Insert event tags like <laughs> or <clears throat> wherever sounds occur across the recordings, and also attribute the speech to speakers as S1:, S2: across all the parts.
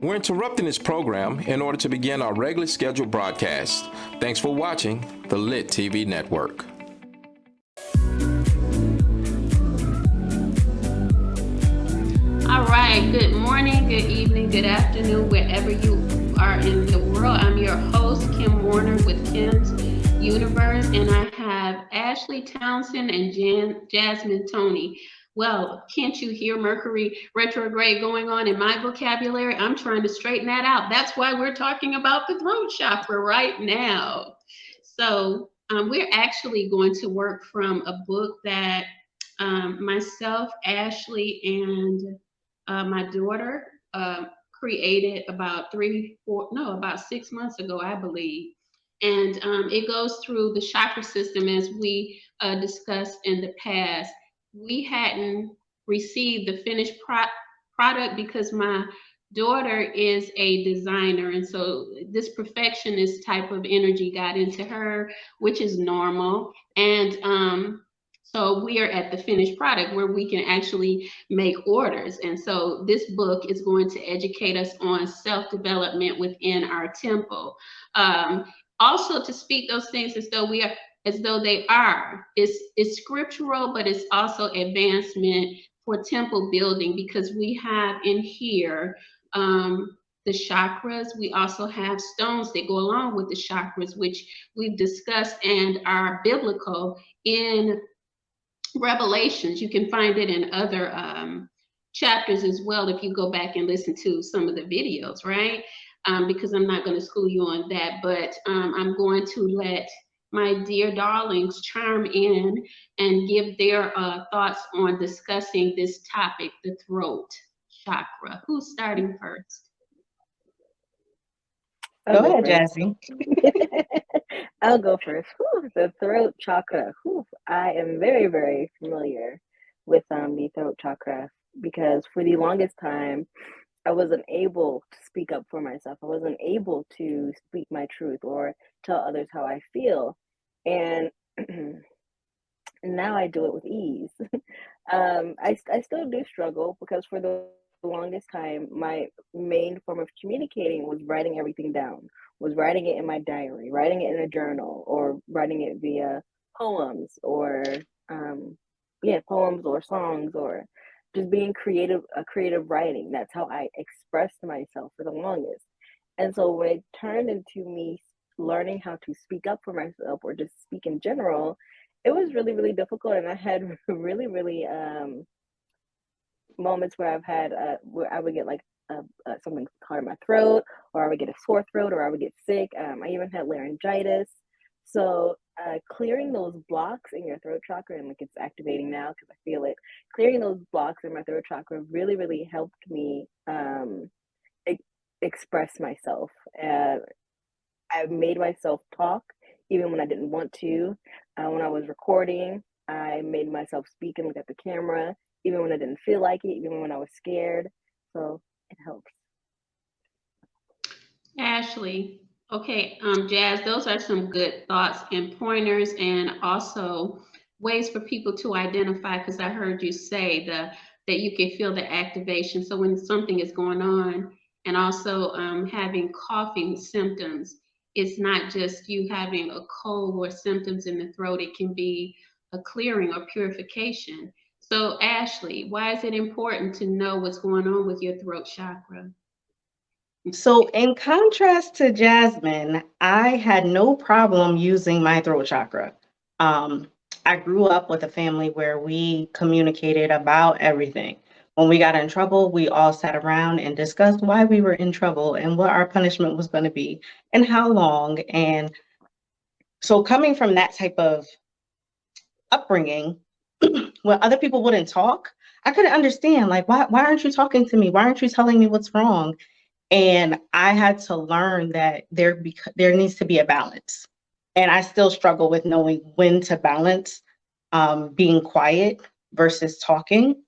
S1: We're interrupting this program in order to begin our regularly scheduled broadcast. Thanks for watching the Lit TV Network.
S2: All right, good morning, good evening, good afternoon, wherever you are in the world. I'm your host, Kim Warner with Kim's Universe, and I have Ashley Townsend and Jan Jasmine Tony. Well, can't you hear Mercury retrograde going on in my vocabulary? I'm trying to straighten that out. That's why we're talking about the throat chakra right now. So, um, we're actually going to work from a book that um, myself, Ashley, and uh, my daughter uh, created about three, four, no, about six months ago, I believe. And um, it goes through the chakra system as we uh, discussed in the past we hadn't received the finished pro product because my daughter is a designer. And so this perfectionist type of energy got into her which is normal. And um so we are at the finished product where we can actually make orders. And so this book is going to educate us on self-development within our temple. Um also to speak those things as though we are as though they are. It's, it's scriptural, but it's also advancement for temple building because we have in here um, the chakras. We also have stones that go along with the chakras, which we've discussed and are biblical in Revelations. You can find it in other um, chapters as well if you go back and listen to some of the videos, right? Um, because I'm not going to school you on that, but um, I'm going to let my dear darlings chime in and give their uh, thoughts on discussing this topic, the throat chakra. Who's starting first?
S3: Go ahead, Jazzy. <laughs>
S4: I'll go first. Whew, the throat chakra. Whew, I am very, very familiar with um, the throat chakra because for the longest time, I wasn't able to speak up for myself. I wasn't able to speak my truth or tell others how I feel. And <clears throat> now I do it with ease. <laughs> um, I, I still do struggle because for the longest time, my main form of communicating was writing everything down, was writing it in my diary, writing it in a journal, or writing it via poems or um, yeah, poems or songs or just being creative, a creative writing. That's how I expressed myself for the longest. And so when it turned into me learning how to speak up for myself or just speak in general, it was really, really difficult. And I had <laughs> really, really um, moments where I've had, uh, where I would get like uh, uh, something caught in my throat, or I would get a sore throat, or I would get sick. Um, I even had laryngitis. So uh, clearing those blocks in your throat chakra, and like it's activating now because I feel it. Clearing those blocks in my throat chakra really, really helped me um, e- express myself. Uh, I made myself talk even when I didn't want to. Uh, when I was recording, I made myself speak and look at the camera, even when I didn't feel like it, even when I was scared. So it helps.
S2: Ashley, Okay, um, Jazz, those are some good thoughts and pointers and also ways for people to identify because I heard you say the that you can feel the activation. So when something is going on and also um, having coughing symptoms, it's not just you having a cold or symptoms in the throat, it can be a clearing or purification. So Ashley, why is it important to know what's going on with your throat chakra?
S3: So, in contrast to Jasmine, I had no problem using my throat chakra. Um, I grew up with a family where we communicated about everything. When we got in trouble, we all sat around and discussed why we were in trouble and what our punishment was going to be and how long. And so, coming from that type of upbringing, <clears throat> when other people wouldn't talk, I couldn't understand, like, why, why aren't you talking to me? Why aren't you telling me what's wrong? And I had to learn that there be, there needs to be a balance. And I still struggle with knowing when to balance um, being quiet versus talking.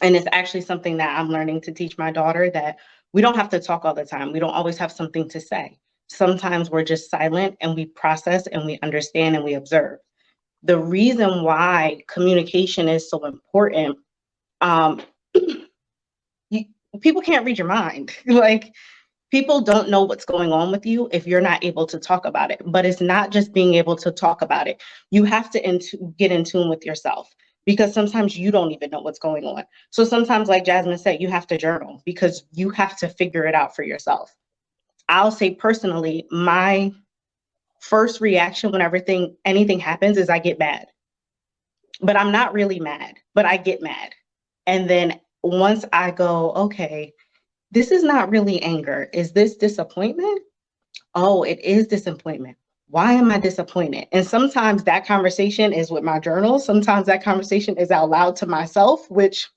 S3: And it's actually something that I'm learning to teach my daughter that we don't have to talk all the time. We don't always have something to say. Sometimes we're just silent and we process and we understand and we observe. The reason why communication is so important um, <clears throat> people can't read your mind. <laughs> like people don't know what's going on with you if you're not able to talk about it. But it's not just being able to talk about it. You have to in- get in tune with yourself because sometimes you don't even know what's going on. So sometimes, like Jasmine said, you have to journal because you have to figure it out for yourself. I'll say personally, my first reaction when everything anything happens is I get mad. But I'm not really mad, but I get mad. And then once I go, okay, this is not really anger. Is this disappointment? Oh, it is disappointment. Why am I disappointed? And sometimes that conversation is with my journal. Sometimes that conversation is out loud to myself, which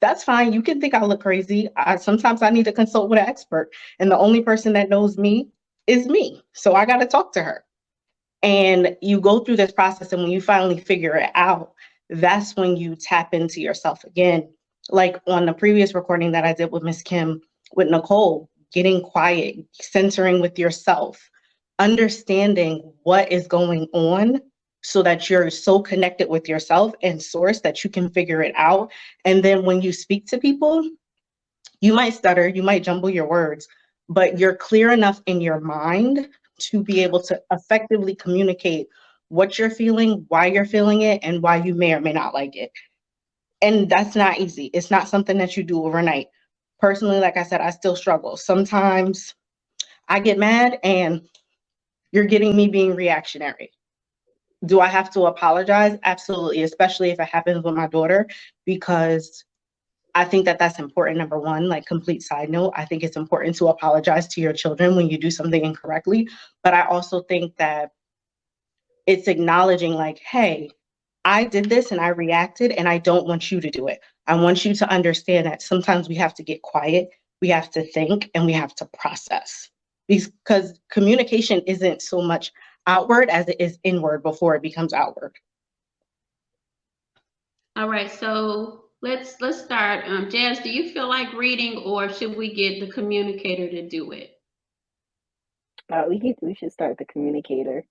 S3: that's fine. You can think I look crazy. I, sometimes I need to consult with an expert. And the only person that knows me is me. So I got to talk to her. And you go through this process. And when you finally figure it out, that's when you tap into yourself again. Like on the previous recording that I did with Miss Kim, with Nicole, getting quiet, centering with yourself, understanding what is going on so that you're so connected with yourself and source that you can figure it out. And then when you speak to people, you might stutter, you might jumble your words, but you're clear enough in your mind to be able to effectively communicate what you're feeling, why you're feeling it, and why you may or may not like it. And that's not easy. It's not something that you do overnight. Personally, like I said, I still struggle. Sometimes I get mad and you're getting me being reactionary. Do I have to apologize? Absolutely, especially if it happens with my daughter, because I think that that's important. Number one, like complete side note, I think it's important to apologize to your children when you do something incorrectly. But I also think that it's acknowledging, like, hey, I did this and I reacted, and I don't want you to do it. I want you to understand that sometimes we have to get quiet, we have to think, and we have to process because communication isn't so much outward as it is inward before it becomes outward.
S2: All right, so let's let's start. Um, Jazz, do you feel like reading, or should we get the communicator to do it?
S4: Uh, we could, we should start the communicator.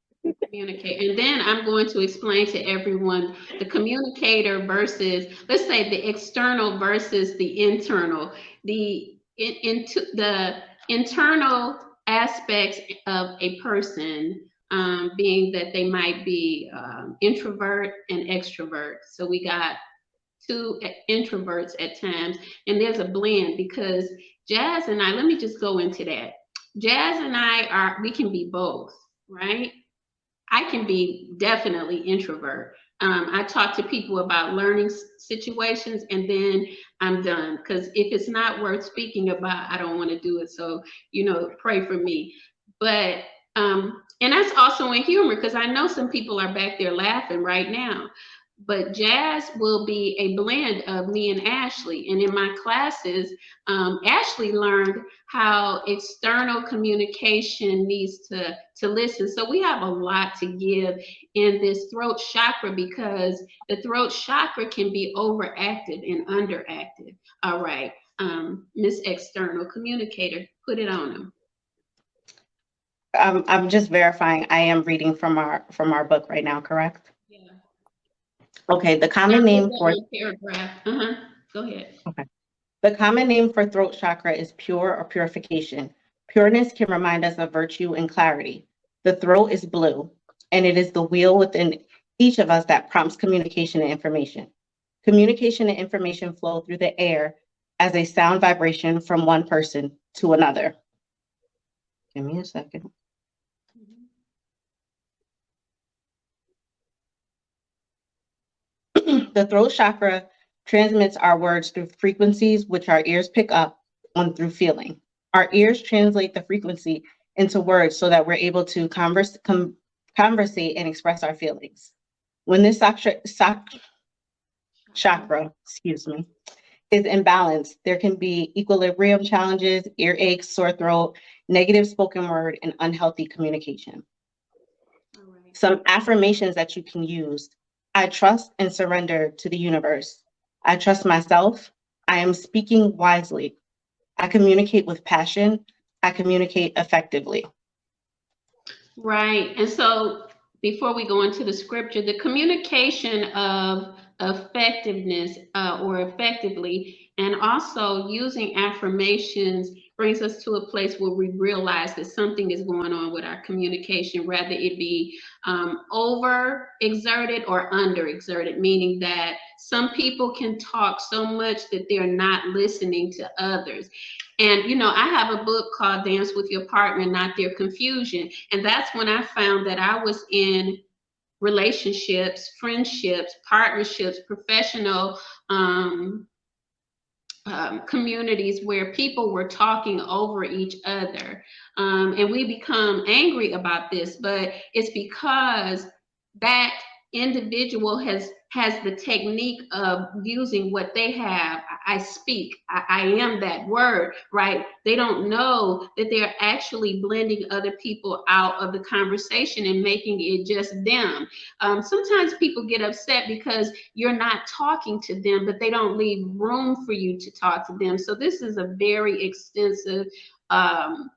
S2: Communicate, and then I'm going to explain to everyone the communicator versus, let's say, the external versus the internal. The in, into the internal aspects of a person um, being that they might be um, introvert and extrovert. So we got two introverts at times, and there's a blend because Jazz and I, let me just go into that. Jazz and I are, we can be both, right? I can be definitely introvert. Um, I talk to people about learning situations and then I'm done. Because if it's not worth speaking about, I don't want to do it. So, you know, pray for me. But, um, and that's also in humor because I know some people are back there laughing right now but jazz will be a blend of me and Ashley. And in my classes, um, Ashley learned how external communication needs to, to listen. So we have a lot to give in this throat chakra because the throat chakra can be overactive and underactive. All right, um, Miss External Communicator, put it on them.
S3: Um, I'm just verifying. I am reading from our from our book right now, correct? Okay, the common name for
S2: paragraph. Uh-huh. Go ahead.
S3: Okay. The common name for throat chakra is pure or purification. Pureness can remind us of virtue and clarity. The throat is blue, and it is the wheel within each of us that prompts communication and information. Communication and information flow through the air as a sound vibration from one person to another. Give me a second. The throat chakra transmits our words through frequencies which our ears pick up on through feeling. Our ears translate the frequency into words so that we're able to converse, com, conversate and express our feelings. When this chakra, chakra, excuse me, is imbalanced, there can be equilibrium challenges, earaches, sore throat, negative spoken word, and unhealthy communication. Right. Some affirmations that you can use I trust and surrender to the universe. I trust myself. I am speaking wisely. I communicate with passion. I communicate effectively.
S2: Right. And so before we go into the scripture, the communication of effectiveness uh, or effectively And also using affirmations brings us to a place where we realize that something is going on with our communication, rather it be um, over exerted or under exerted, meaning that some people can talk so much that they're not listening to others. And, you know, I have a book called Dance with Your Partner, Not Their Confusion. And that's when I found that I was in relationships, friendships, partnerships, professional um, um, communities where people were talking over each other. Um, and we become angry about this, but it's because that individual has has the technique of using what they have. I speak, I, I, am that word, right? They don't know that they're actually blending other people out of the conversation and making it just them. Um, sometimes people get upset because you're not talking to them, but they don't leave room for you to talk to them. So this is a very extensive um,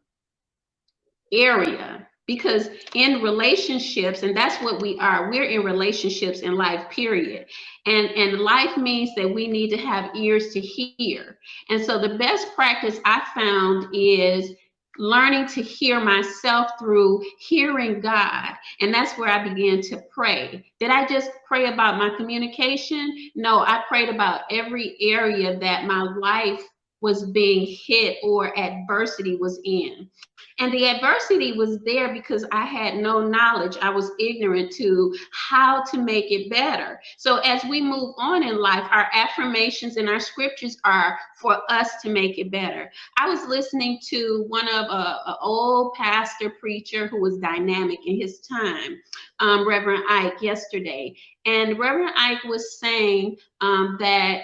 S2: area because in relationships and that's what we are we're in relationships in life period and and life means that we need to have ears to hear and so the best practice i found is learning to hear myself through hearing God. And that's where I began to pray. Did I just pray about my communication? No, I prayed about every area that my life was being hit or adversity was in. And the adversity was there because I had no knowledge. I was ignorant to how to make it better. So as we move on in life, our affirmations and our scriptures are for us to make it better. I was listening to one of a, uh, a old pastor preacher who was dynamic in his time, um, Reverend Ike, yesterday. And Reverend Ike was saying um, that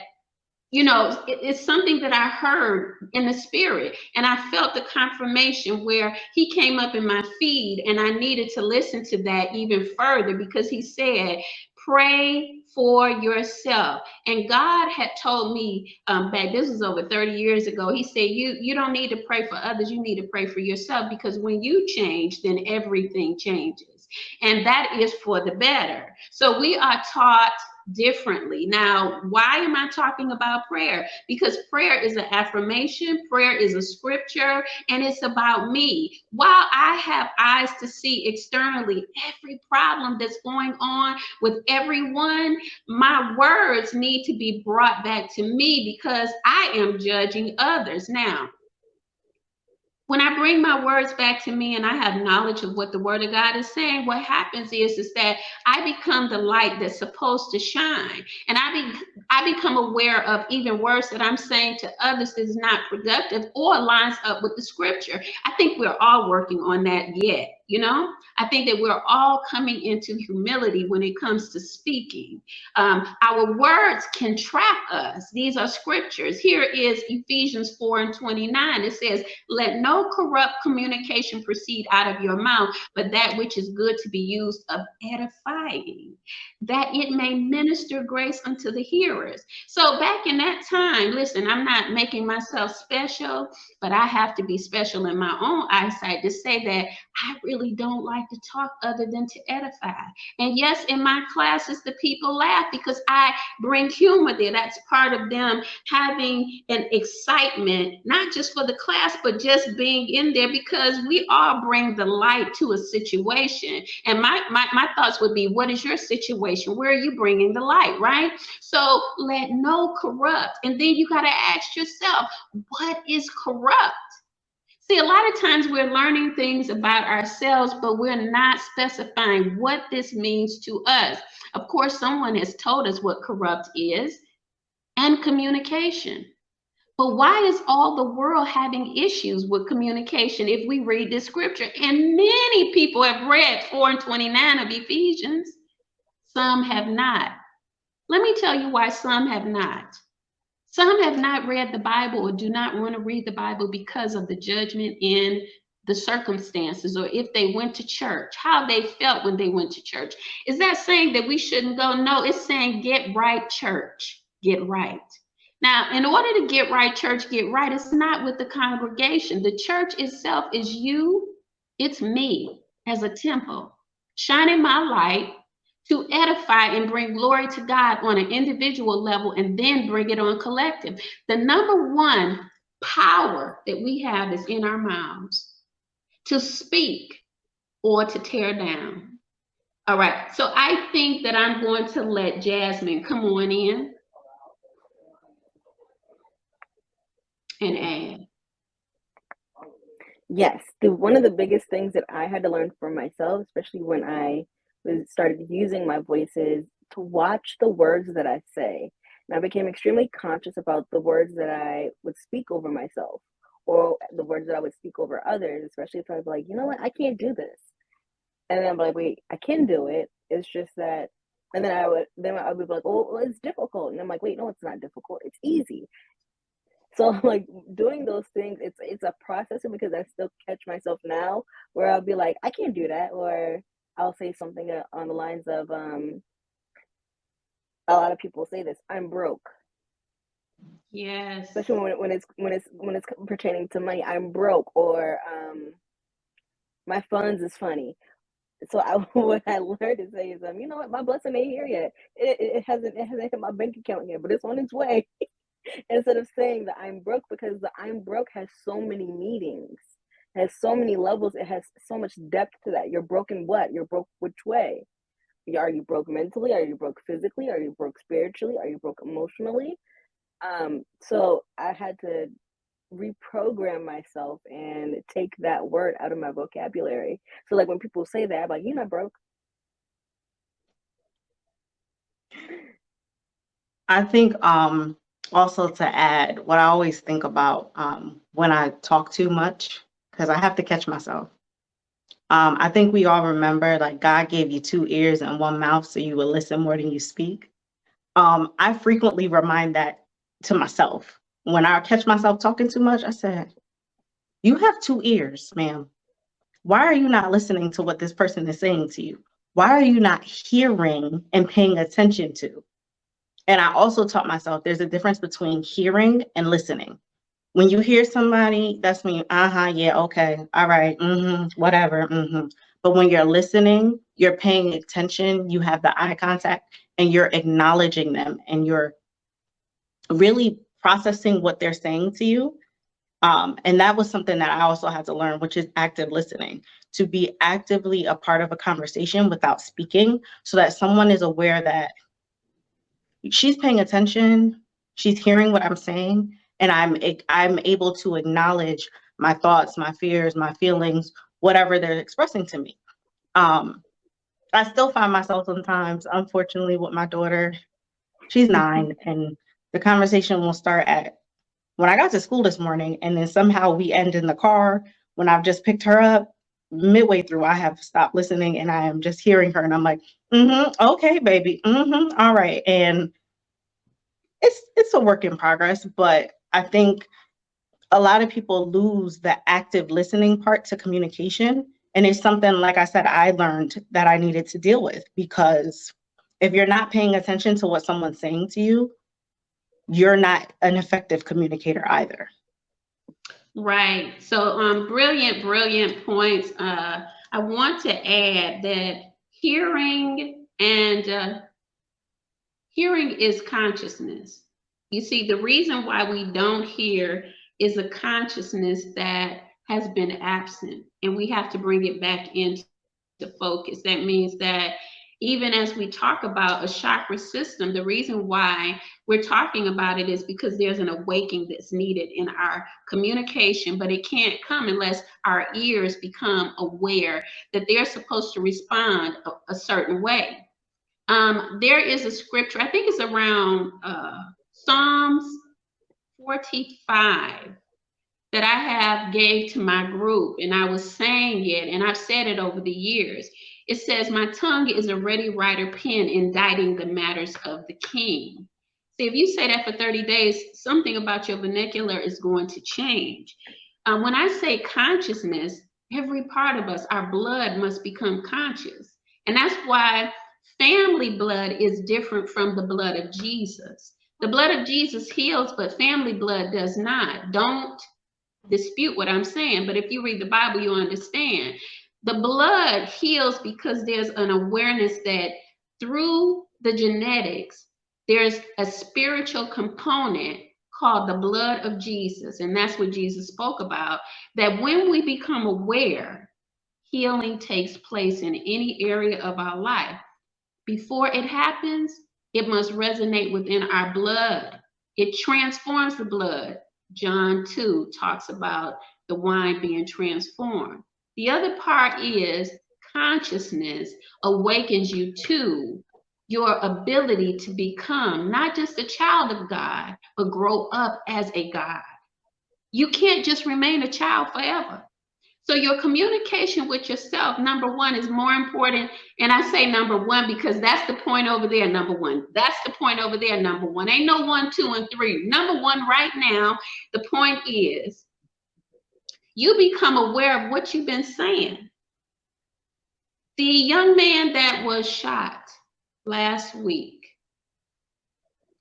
S2: you know, it's something that I heard in the spirit. And I felt the confirmation where he came up in my feed and I needed to listen to that even further because he said, pray for yourself. And God had told me um, back, this was over 30 years ago, he said, you, you don't need to pray for others, you need to pray for yourself because when you change, then everything changes. And that is for the better. So we are taught differently. Now, why am I talking about prayer? Because prayer is an affirmation, prayer is a scripture, and it's about me. While I have eyes to see externally every problem that's going on with everyone, my words need to be brought back to me because I am judging others. Now, when I bring my words back to me and I have knowledge of what the word of God is saying, what happens is, is that I become the light that's supposed to shine. And I, be, I become aware of even words that I'm saying to others is not productive or lines up with the scripture. I think we're all working on that yet. You know, I think that we're all coming into humility when it comes to speaking. Um, our words can trap us. These are scriptures. Here is Ephesians 4 and 29. It says, Let no corrupt communication proceed out of your mouth, but that which is good to be used of edifying, that it may minister grace unto the hearers. So back in that time, listen, I'm not making myself special, but I have to be special in my own eyesight to say that I really really don't like to talk other than to edify. And yes, in my classes, the people laugh because I bring humor there. That's part of them having an excitement, not just for the class, but just being in there because we all bring the light to a situation. And my, my, my thoughts would be, what is your situation? Where are you bringing the light, right? So let no corrupt. And then you got to ask yourself, what is corrupt? See, a lot of times we're learning things about ourselves, but we're not specifying what this means to us. Of course, someone has told us what corrupt is and communication. But why is all the world having issues with communication if we read this scripture? And many people have read 4 and 29 of Ephesians. Some have not. Let me tell you why some have not. Some have not read the Bible or do not want to read the Bible because of the judgment in the circumstances or if they went to church, how they felt when they went to church. Is that saying that we shouldn't go? No, it's saying get right, church, get right. Now, in order to get right, church, get right, it's not with the congregation. The church itself is you, it's me as a temple, shining my light to edify and bring glory to God on an individual level and then bring it on collective. The number one power that we have is in our mouths to speak or to tear down. All right, so I think that I'm going to let Jasmine come on in and add.
S4: Yes, the one of the biggest things that I had to learn for myself, especially when I started using my voices to watch the words that I say. And I became extremely conscious about the words that I would speak over myself or the words that I would speak over others, especially if I was like, you know what, I can't do this. And then I'm like, wait, I can do it. It's just that and then I would then I would be like, oh, well, it's difficult. And I'm like, wait, no, it's not difficult. It's easy. So <laughs> like doing those things, it's it's a process because I still catch myself now where I'll be like, I can't do that, or I'll say something uh, on the lines of, um, a lot of people say this, I'm broke.
S2: Yes.
S4: Especially when, when it's when it's when it's pertaining to money, I'm broke, or um, my funds is funny. So I, <laughs> what I learned to say is, um, you know what, my blessing ain't here yet. It, it, it hasn't it hasn't hit my bank account yet, but it's on its way. <laughs> Instead of saying that I'm broke, because the I'm broke has so many meanings, has so many levels. It has so much depth to that. You're broken. What? You're broke. Which way? Are you broke mentally? Are you broke physically? Are you broke spiritually? Are you broke emotionally? Um, so I had to reprogram myself and take that word out of my vocabulary. So like when people say that, I'm like, you're not broke.
S3: I think um also to add what I always think about um when I talk too much, because I have to catch myself. Um, I think we all remember like God gave you two ears and one mouth so you will listen more than you speak. Um, I frequently remind that to myself. When I catch myself talking too much, I said, You have two ears, ma'am. Why are you not listening to what this person is saying to you? Why are you not hearing and paying attention to? And I also taught myself there's a difference between hearing and listening. When you hear somebody, that's me, uh-huh, yeah, okay, all right, mm-hmm, whatever, mm-hmm. But when you're listening, you're paying attention, you have the eye contact, and you're acknowledging them, and you're really processing what they're saying to you. Um, and that was something that I also had to learn, which is active listening, to be actively a part of a conversation without speaking, so that someone is aware that she's paying attention, she's hearing what I'm saying, and I'm I'm able to acknowledge my thoughts, my fears, my feelings, whatever they're expressing to me. Um, I still find myself sometimes, unfortunately, with my daughter. She's nine, <laughs> and the conversation will start at when I got to school this morning, and then somehow we end in the car when I've just picked her up. Midway through, I have stopped listening, and I am just hearing her, and I'm like, mm-hmm, okay, baby, mm-hmm, all right, and it's it's a work in progress, but I think a lot of people lose the active listening part to communication. And it's something, like I said, I learned that I needed to deal with because if you're not paying attention to what someone's saying to you, you're not an effective communicator either.
S2: Right. So, um, brilliant, brilliant points. Uh, I want to add that hearing and uh, hearing is consciousness. You see, the reason why we don't hear is a consciousness that has been absent, and we have to bring it back into focus. That means that even as we talk about a chakra system, the reason why we're talking about it is because there's an awakening that's needed in our communication, but it can't come unless our ears become aware that they're supposed to respond a, a certain way. Um, there is a scripture, I think it's around uh, Psalms 45 that I have gave to my group and I was saying it and I've said it over the years. It says, my tongue is a ready writer pen inditing the matters of the king. See, if you say that for 30 days, something about your vernacular is going to change. Um, when I say consciousness, every part of us, our blood must become conscious. And that's why family blood is different from the blood of Jesus. The blood of Jesus heals, but family blood does not. Don't dispute what I'm saying, but if you read the Bible, you understand. The blood heals because there's an awareness that through the genetics, there's a spiritual component called the blood of Jesus. And that's what Jesus spoke about. That when we become aware, healing takes place in any area of our life. Before it happens, it must resonate within our blood. It transforms the blood. John 2 talks about the wine being transformed. The other part is consciousness awakens you to your ability to become not just a child of God, but grow up as a God. You can't just remain a child forever. So your communication with yourself, number one, is more important. And I say number one because that's the point over there, number one. That's the point over there, number one. Ain't no one, two, and three. Number one right now, the point is you become aware of what you've been saying. The young man that was shot last week,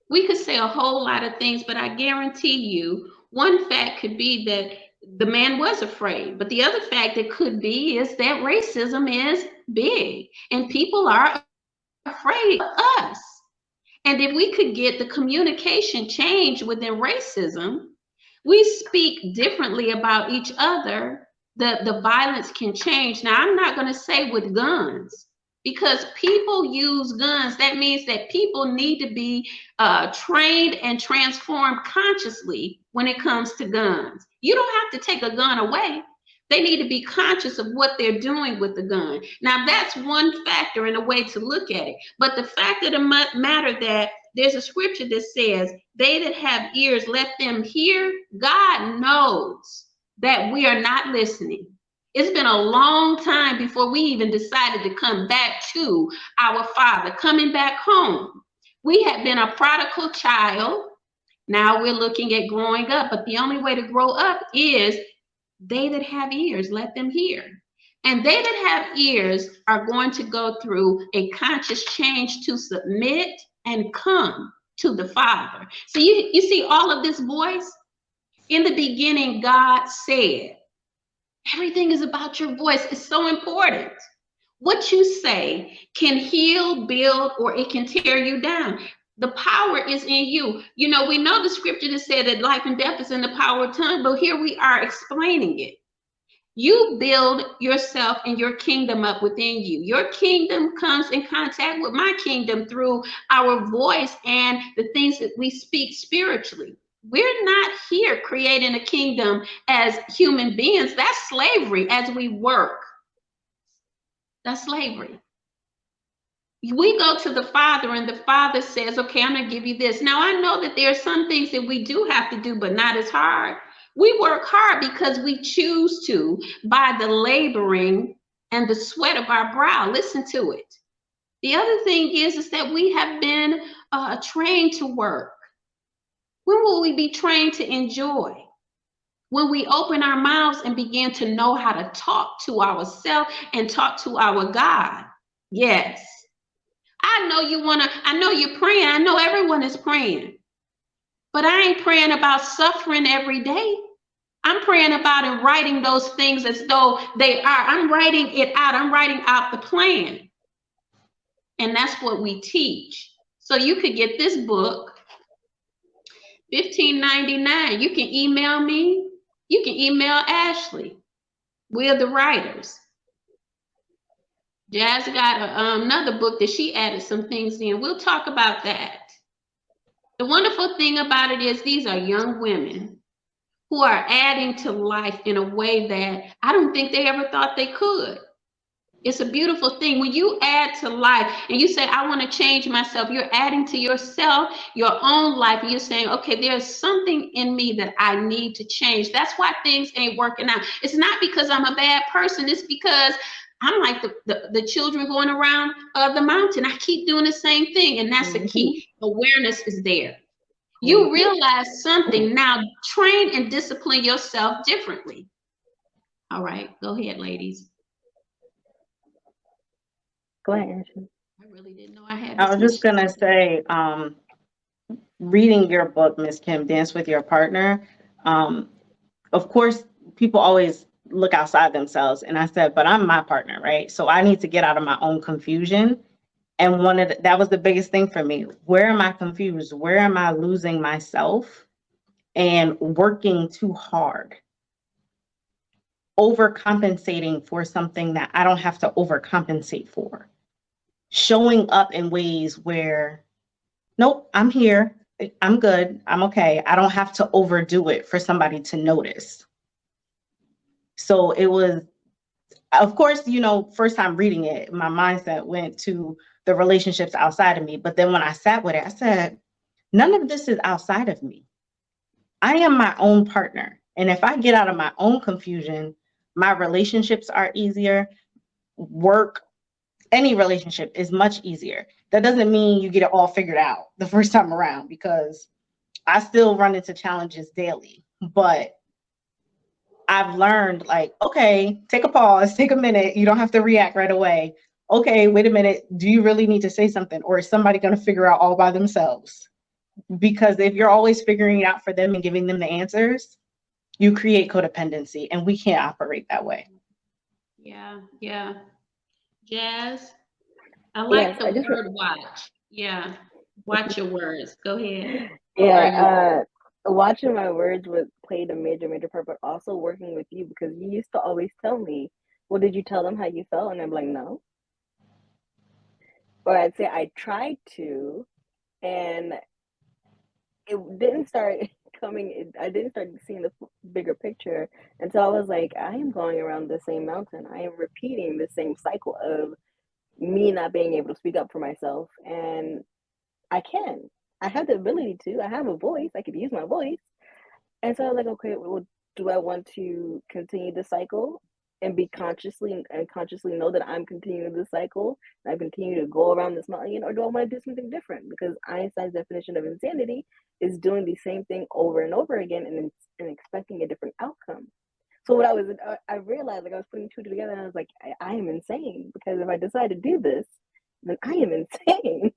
S2: we could say a whole lot of things, but I guarantee you, one fact could be that the man was afraid. But the other fact that could be is that racism is big and people are afraid of us. And if we could get the communication change within racism, we speak differently about each other, the, the violence can change. Now, I'm not going to say with guns because people use guns. That means that people need to be uh, trained and transformed consciously when it comes to guns. You don't have to take a gun away. They need to be conscious of what they're doing with the gun. Now, that's one factor and a way to look at it. But the fact of the matter that there's a scripture that says, They that have ears, let them hear. God knows that we are not listening. It's been a long time before we even decided to come back to our Father, coming back home. We had been a prodigal child. Now we're looking at growing up, but the only way to grow up is they that have ears, let them hear. And they that have ears are going to go through a conscious change to submit and come to the Father. So you, you see all of this voice? In the beginning, God said, Everything is about your voice. It's so important. What you say can heal, build, or it can tear you down. The power is in you. You know, we know the scripture that said that life and death is in the power of tongue, but here we are explaining it. You build yourself and your kingdom up within you. Your kingdom comes in contact with my kingdom through our voice and the things that we speak spiritually. We're not here creating a kingdom as human beings. That's slavery as we work. That's slavery. We go to the Father, and the Father says, Okay, I'm to give you this. Now, I know that there are some things that we do have to do, but not as hard. We work hard because we choose to by the laboring and the sweat of our brow. Listen to it. The other thing is, is that we have been uh, trained to work. When will we be trained to enjoy? When we open our mouths and begin to know how to talk to ourselves and talk to our God. Yes. I know you want to, I know you're praying. I know everyone is praying. But I ain't praying about suffering every day. I'm praying about and writing those things as though they are. I'm writing it out. I'm writing out the plan. And that's what we teach. So you could get this book $15.99. You can email me. You can email Ashley. We're the writers. Jazz got a, um, another book that she added some things in. We'll talk about that. The wonderful thing about it is these are young women who are adding to life in a way that I don't think they ever thought they could. It's a beautiful thing. When you add to life and you say, I want to change myself, you're adding to yourself, your own life. And you're saying, okay, there's something in me that I need to change. That's why things ain't working out. It's not because I'm a bad person. It's because I'm like the, the, the children going around uh, the mountain. I keep doing the same thing. And that's mm-hmm. the key. Awareness is there. You mm-hmm. realize something. Now train and discipline yourself differently. All right, go ahead, ladies.
S4: Go ahead, Ashley.
S2: I really didn't know I had.
S3: I was just gonna say, um, reading your book, Miss Kim, Dance with Your Partner. Um, of course, people always look outside themselves, and I said, but I'm my partner, right? So I need to get out of my own confusion And one of the, that was the biggest thing for me. Where am I confused? Where am I losing myself and working too hard? Overcompensating for something that I don't have to overcompensate for. Showing up in ways where, nope, I'm here. I'm good. I'm okay. I don't have to overdo it for somebody to notice. So it was, of course, you know, first time reading it, my mindset went to the relationships outside of me. But then when I sat with it, I said, none of this is outside of me. I am my own partner. And if I get out of my own confusion, my relationships are easier. Work, any relationship is much easier. That doesn't mean you get it all figured out the first time around because I still run into challenges daily. But I've learned like, okay, take a pause, <laughs> take a minute. You don't have to react right away okay, wait a minute, do you really need to say something? Or is somebody going to figure out all by themselves? Because if you're always figuring it out for them and giving them the answers, you create codependency and we can't operate that way.
S2: Yeah, yeah. Jazz, I like yes, the I just, word watch. Yeah, watch your words. Go ahead.
S4: Yeah, uh, watching my words was played a major, major part, but also working with you because you used to always tell me, well, did you tell them how you felt? And I'm like, no or I'd say I tried to, and it didn't start <laughs> coming. I didn't start seeing the bigger picture until I was like, I am going around the same mountain. I am repeating the same cycle of me not being able to speak up for myself, and I can. I have the ability to. I have a voice. I could use my voice, and so I was like, okay, well, do I want to continue the cycle and be consciously and consciously know that I'm continuing the cycle and I continue to go around this mountain, or do I want to do something different? Because Einstein's definition of insanity is doing the same thing over and over again and, and expecting a different outcome. So what I was, I realized like I was putting two together and I was like, I, I am insane because if I decide to do this, then I am <laughs> insane.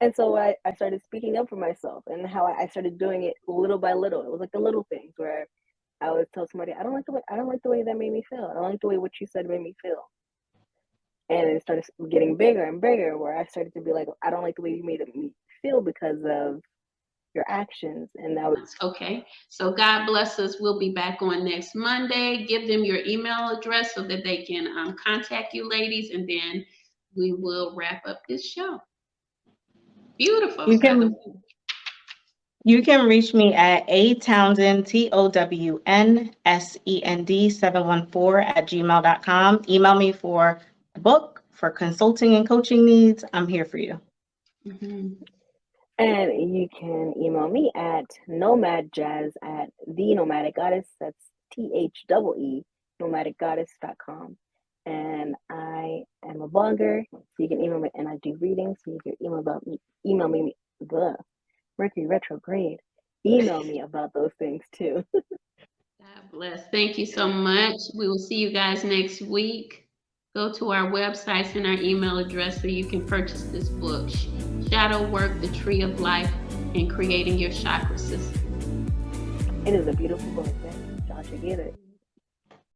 S4: And so I, I started speaking up for myself and how I, started doing it little by little. It was like the little things where I would tell somebody, I don't like the way I don't like the way that made me feel. I don't like the way what you said made me feel. And it started getting bigger and bigger where I started to be like, I don't like the way you made me feel because of your actions. And that was
S2: okay. So God bless us. We'll be back on next Monday. Give them your email address so that they can um, contact you ladies and then we will wrap up this show. Beautiful.
S3: You can you can reach me at a Townsend, T O W N S E N D 714 at gmail.com. Email me for a book, for consulting and coaching needs. I'm here for you.
S4: Mm-hmm. And you can email me at nomadjazz at the nomadic goddess. That's T H E E, nomadicgoddess.com. And I am a blogger, so you can email me, and I do readings, so you can email about me, email me, the Mercury retrograde. Email me about those things too. <laughs>
S2: God bless. Thank you so much. We will see you guys next week. Go to our websites and our email address so you can purchase this book, Shadow Work, The Tree of Life, and Creating Your Chakra System.
S4: It is a beautiful book. Y'all should get it.